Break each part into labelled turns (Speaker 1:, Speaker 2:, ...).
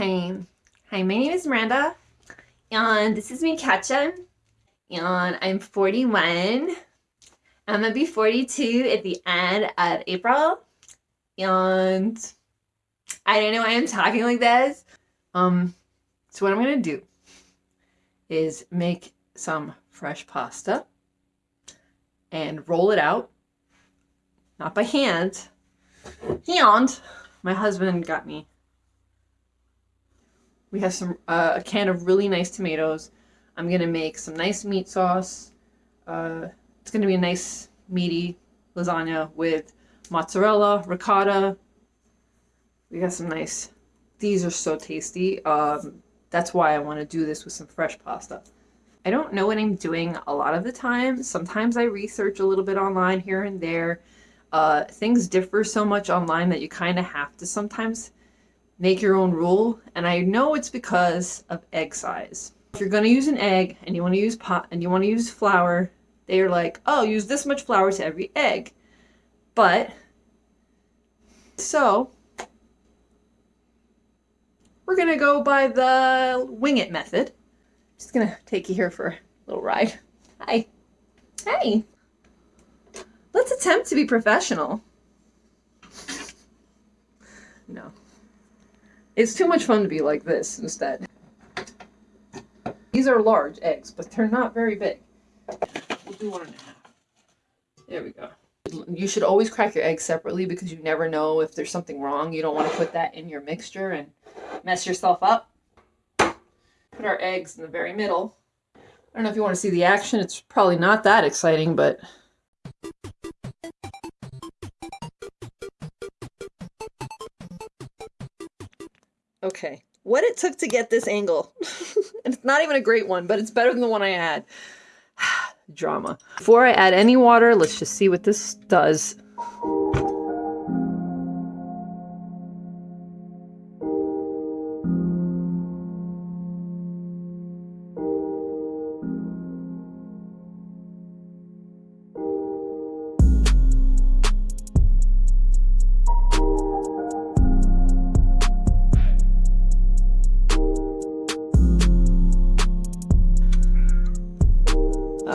Speaker 1: Hi. Hi, my name is Miranda. And this is me, Katja. And I'm 41. I'm gonna be 42 at the end of April. And I don't know why I'm talking like this. Um, so what I'm gonna do is make some fresh pasta and roll it out. Not by hand. Hand. My husband got me we have some uh, a can of really nice tomatoes. I'm gonna make some nice meat sauce. Uh, it's gonna be a nice meaty lasagna with mozzarella, ricotta. We got some nice. These are so tasty. Um, that's why I want to do this with some fresh pasta. I don't know what I'm doing a lot of the time. Sometimes I research a little bit online here and there. Uh, things differ so much online that you kind of have to sometimes make your own rule. And I know it's because of egg size. If you're going to use an egg and you want to use pot and you want to use flour, they are like, oh, use this much flour to every egg. But, so, we're to go by the wing it method. Just to take you here for a little ride. Hi. Hey. Let's attempt to be professional. No. It's too much fun to be like this instead. These are large eggs, but they're not very big. We'll do one and a half. There we go. You should always crack your eggs separately because you never know if there's something wrong. You don't want to put that in your mixture and mess yourself up. Put our eggs in the very middle. I don't know if you want to see the action. It's probably not that exciting, but Okay. What it took to get this angle. and it's not even a great one, but it's better than the one I had. Drama. Before I add any water, let's just see what this does.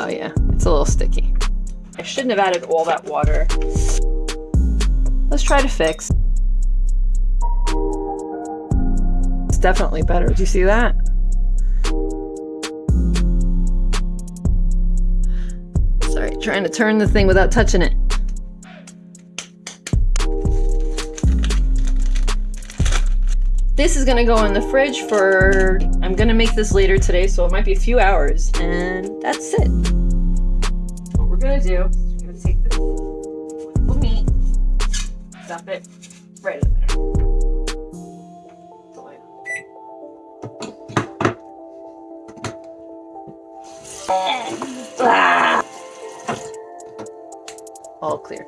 Speaker 1: Oh yeah, it's a little sticky. I shouldn't have added all that water. Let's try to fix. It's definitely better. Do you see that? Sorry, trying to turn the thing without touching it. This is gonna go in the fridge for, I'm gonna make this later today, so it might be a few hours, and that's it. What we're gonna do is we're gonna take this little meat, dump it right in there. Ah. All clear.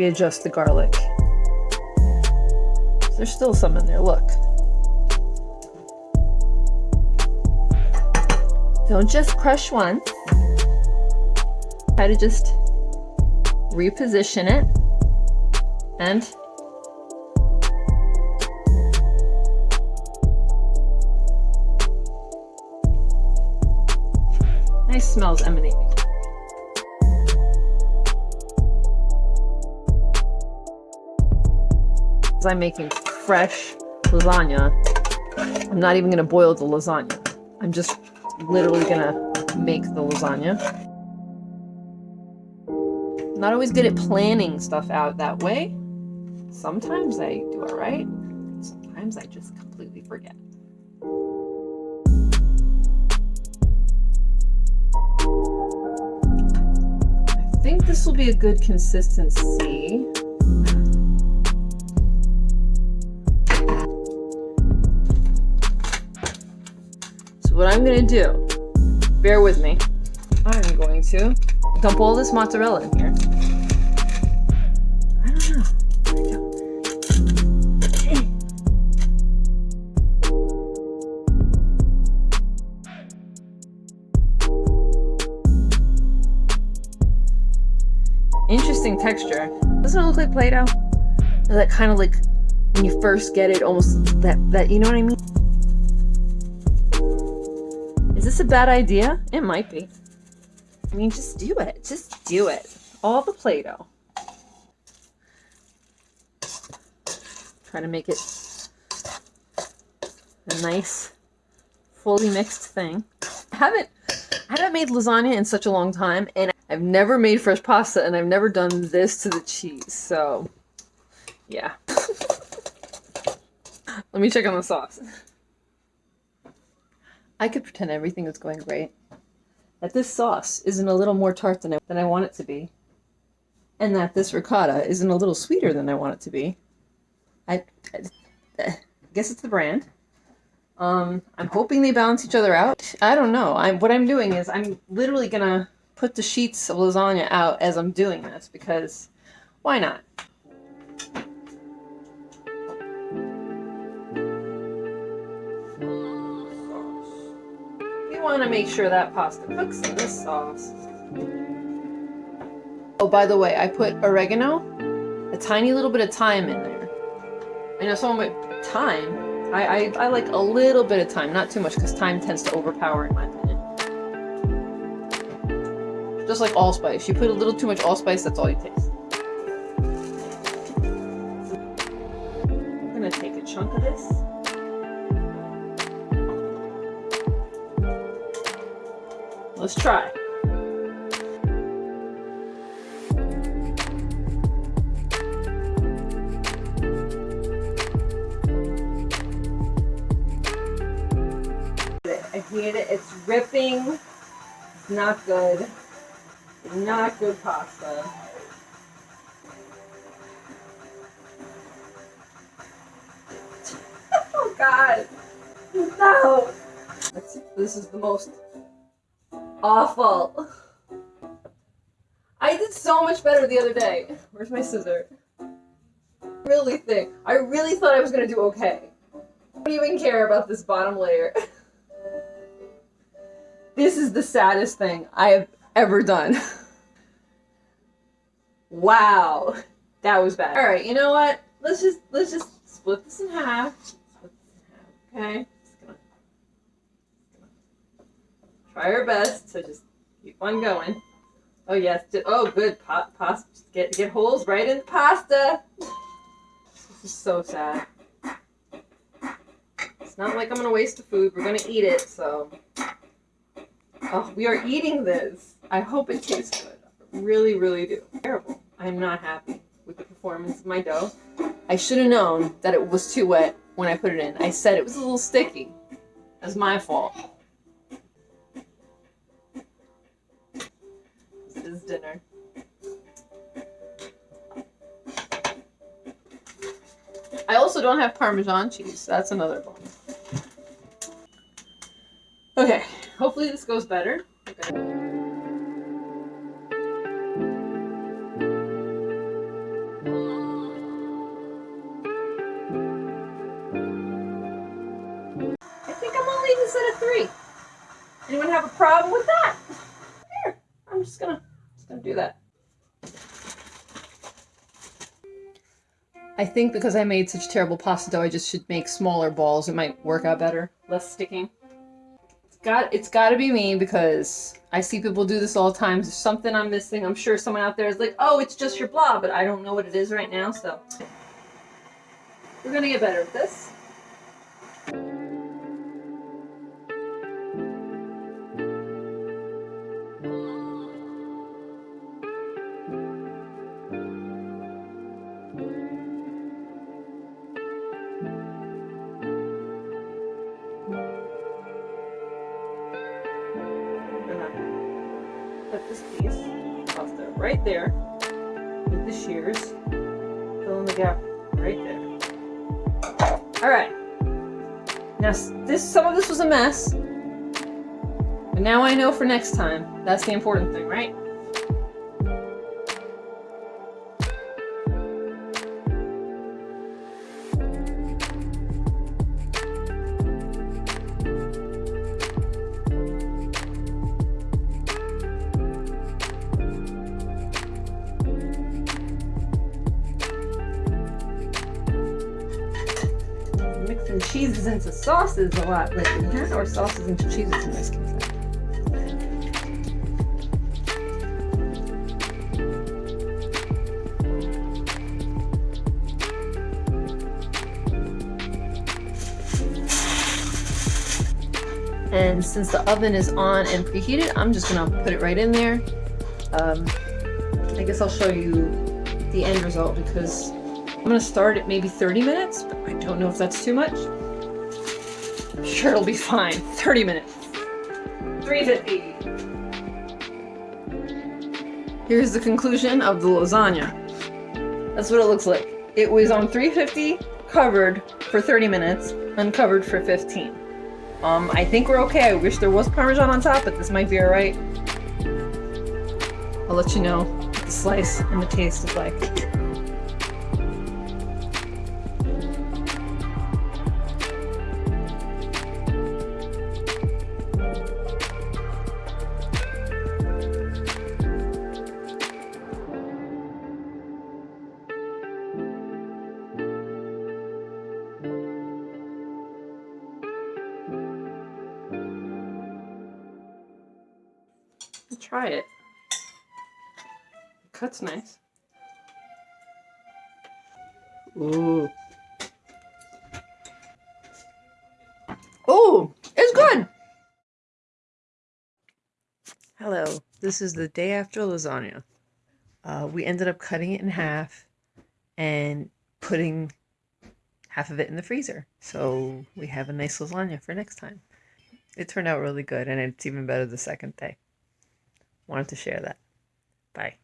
Speaker 1: Readjust the garlic. There's still some in there, look. Don't just crush once. Try to just reposition it and nice smells emanating. I'm making fresh lasagna, I'm not even to boil the lasagna. I'm just literally to make the lasagna. Not always good at planning stuff out that way. Sometimes I do it right. Sometimes I just completely forget. I think this will be a good consistency. I'm gonna do, bear with me, I'm going to dump all this mozzarella in here. Interesting texture. Doesn't it look like Play-Doh? That kind of like, when you first get it, almost that, that, you know what I mean? Is this a bad idea? It might be. I mean, just do it. Just do it. All the Play-Doh. Try to make it a nice, fully mixed thing. I haven't I haven't made lasagna in such a long time, and I've never made fresh pasta, and I've never done this to the cheese, so yeah. Let me check on the sauce. I could pretend everything is going great. That this sauce isn't a little more tart than I, than I want it to be. And that this ricotta isn't a little sweeter than I want it to be. I, I, I guess it's the brand. Um, I'm hoping they balance each other out. I don't know. I'm what I'm doing is I'm literally gonna put the sheets of lasagna out as I'm doing this because why not? Want to make sure that pasta cooks in this sauce. Oh, by the way, I put oregano, a tiny little bit of thyme in there. I know someone might thyme I, I, I like a little bit of thyme, not too much, because thyme tends to overpower in my opinion. Just like allspice. You put a little too much allspice, that's all you taste. I'm gonna take a chunk of this. Let's try. I hate it. It's ripping. It's not good. Not good pasta. oh god. No. This is the most awful. I did so much better the other day. Where's my scissor? Really think. I really thought I was gonna do okay. I don't even care about this bottom layer. This is the saddest thing I have ever done. wow. That was bad. Alright, you know what? Let's just let's just split this in half. Split this in half, okay? Just gonna, gonna try our best to just keep on going. Oh yes, oh good, pasta, get get holes right in the pasta. This is so sad. It's not like I'm gonna waste the food, we're gonna eat it, so Oh, we are eating this. I hope it tastes good. I really, really do. Terrible. I'm not happy with the performance of my dough. I should have known that it was too wet when I put it in. I said it was a little sticky. That's my fault. Dinner. I also don't have Parmesan cheese. That's another bonus. Okay. Hopefully this goes better. Okay. Anyone have a problem with that? Here, I'm just gonna, gonna do that. I think because I made such terrible pasta dough, I just should make smaller balls. It might work out better, less sticking It's got it's got to be me because I see people do this all the time. There's something I'm missing. I'm sure someone out there is like, "Oh, it's just your blah," but I don't know what it is right now. So we're gonna get better at this. Cut this piece off right there with the shears. Fill in the gap right there. Alright. Now this some of this was a mess. But now I know for next time. That's the important thing, right? Cheeses into sauces a lot lately, huh? Or sauces into cheeses in this case. And since the oven is on and preheated, I'm just gonna put it right in there. Um, I guess I'll show you the end result because I'm gonna start at maybe 30 minutes, but I don't know if that's too much. Sure it'll be fine. 30 minutes. 350. Here's the conclusion of the lasagna. That's what it looks like. It was on 350, covered for 30 minutes, uncovered for 15. Um, I think we're okay. I wish there was Parmesan on top, but this might be alright. I'll let you know what the slice and the taste is like. Try it. it Cut's nice. Ooh. Oh, it's good. Hello. This is the day after lasagna. Uh, we ended up cutting it in half and putting half of it in the freezer. So we have a nice lasagna for next time. It turned out really good and it's even better the second day. Wanted to share that. Bye.